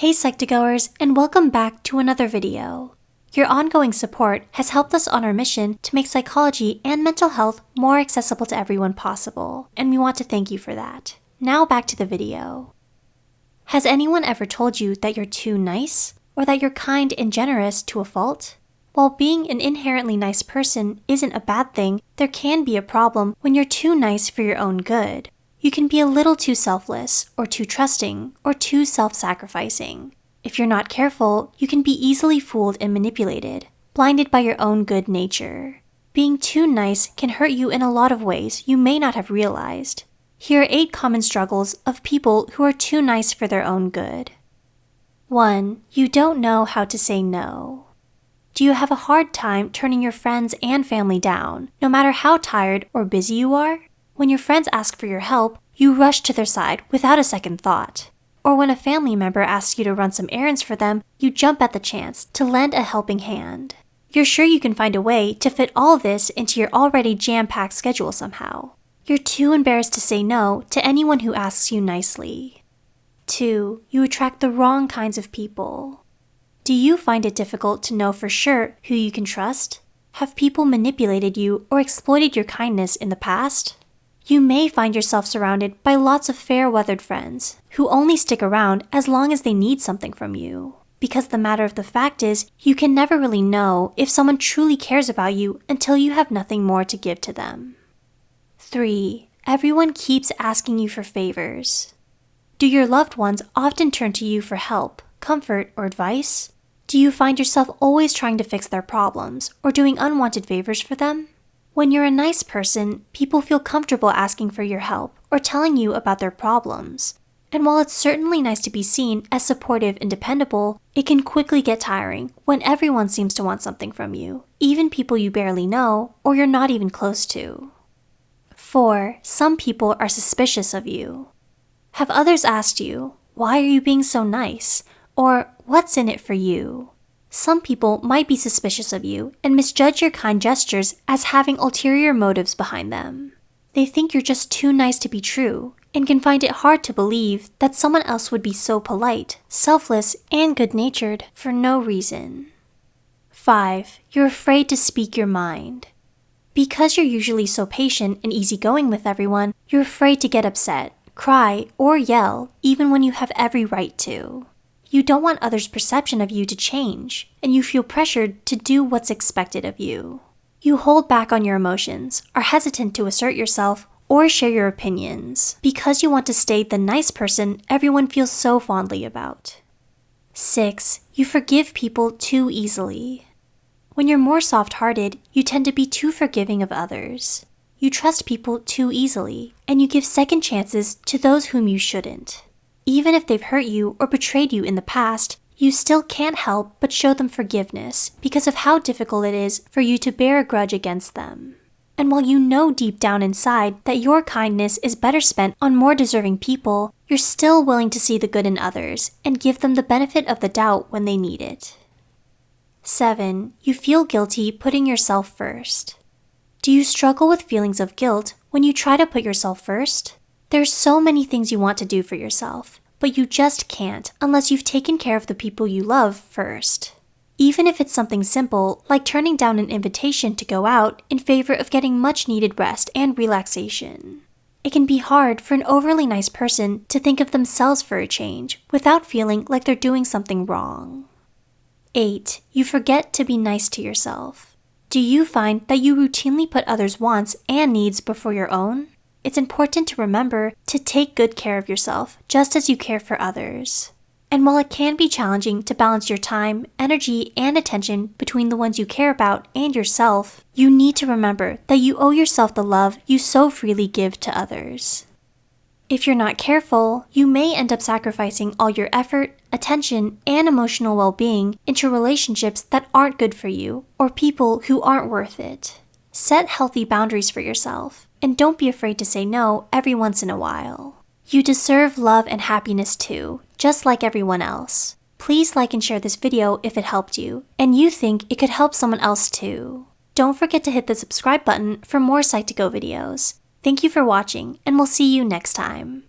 Hey Psych2Goers, and welcome back to another video. Your ongoing support has helped us on our mission to make psychology and mental health more accessible to everyone possible, and we want to thank you for that. Now back to the video. Has anyone ever told you that you're too nice, or that you're kind and generous to a fault? While being an inherently nice person isn't a bad thing, there can be a problem when you're too nice for your own good, you can be a little too selfless, or too trusting, or too self sacrificing. If you're not careful, you can be easily fooled and manipulated, blinded by your own good nature. Being too nice can hurt you in a lot of ways you may not have realized. Here are 8 common struggles of people who are too nice for their own good. 1. You don't know how to say no. Do you have a hard time turning your friends and family down, no matter how tired or busy you are? When your friends ask for your help, you rush to their side without a second thought. Or when a family member asks you to run some errands for them, you jump at the chance to lend a helping hand. You're sure you can find a way to fit all this into your already jam packed schedule somehow. You're too embarrassed to say no to anyone who asks you nicely. 2. You attract the wrong kinds of people. Do you find it difficult to know for sure who you can trust? Have people manipulated you or exploited your kindness in the past? You may find yourself surrounded by lots of fair weathered friends who only stick around as long as they need something from you. Because the matter of the fact is, you can never really know if someone truly cares about you until you have nothing more to give to them. 3. Everyone keeps asking you for favors. Do your loved ones often turn to you for help, comfort, or advice? Do you find yourself always trying to fix their problems or doing unwanted favors for them? When you're a nice person, people feel comfortable asking for your help or telling you about their problems. And while it's certainly nice to be seen as supportive and dependable, it can quickly get tiring when everyone seems to want something from you, even people you barely know or you're not even close to. 4. Some people are suspicious of you. Have others asked you, why are you being so nice? Or what's in it for you? Some people might be suspicious of you and misjudge your kind gestures as having ulterior motives behind them. They think you're just too nice to be true and can find it hard to believe that someone else would be so polite, selfless, and good natured for no reason. 5. You're afraid to speak your mind. Because you're usually so patient and easygoing with everyone, you're afraid to get upset, cry, or yell even when you have every right to. You don't want others' perception of you to change, and you feel pressured to do what's expected of you. You hold back on your emotions, are hesitant to assert yourself, or share your opinions because you want to stay the nice person everyone feels so fondly about. 6. You forgive people too easily. When you're more soft hearted, you tend to be too forgiving of others. You trust people too easily, and you give second chances to those whom you shouldn't. Even if they've hurt you or betrayed you in the past, you still can't help but show them forgiveness because of how difficult it is for you to bear a grudge against them. And while you know deep down inside that your kindness is better spent on more deserving people, you're still willing to see the good in others and give them the benefit of the doubt when they need it. 7. You feel guilty putting yourself first. Do you struggle with feelings of guilt when you try to put yourself first? There's so many things you want to do for yourself, but you just can't unless you've taken care of the people you love first. Even if it's something simple, like turning down an invitation to go out in favor of getting much needed rest and relaxation. It can be hard for an overly nice person to think of themselves for a change without feeling like they're doing something wrong. 8. You forget to be nice to yourself. Do you find that you routinely put others' wants and needs before your own? It's important to remember to take good care of yourself just as you care for others. And while it can be challenging to balance your time, energy, and attention between the ones you care about and yourself, you need to remember that you owe yourself the love you so freely give to others. If you're not careful, you may end up sacrificing all your effort, attention, and emotional well being into relationships that aren't good for you or people who aren't worth it. Set healthy boundaries for yourself and don't be afraid to say no every once in a while. You deserve love and happiness too, just like everyone else. Please like and share this video if it helped you, and you think it could help someone else too. Don't forget to hit the subscribe button for more Psych2Go videos. Thank you for watching, and we'll see you next time.